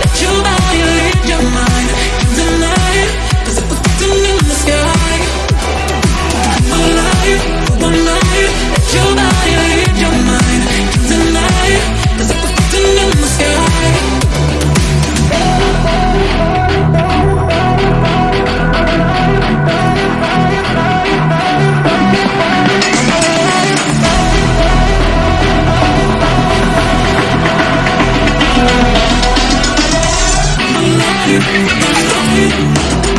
that your body lead your mind. you, I love you.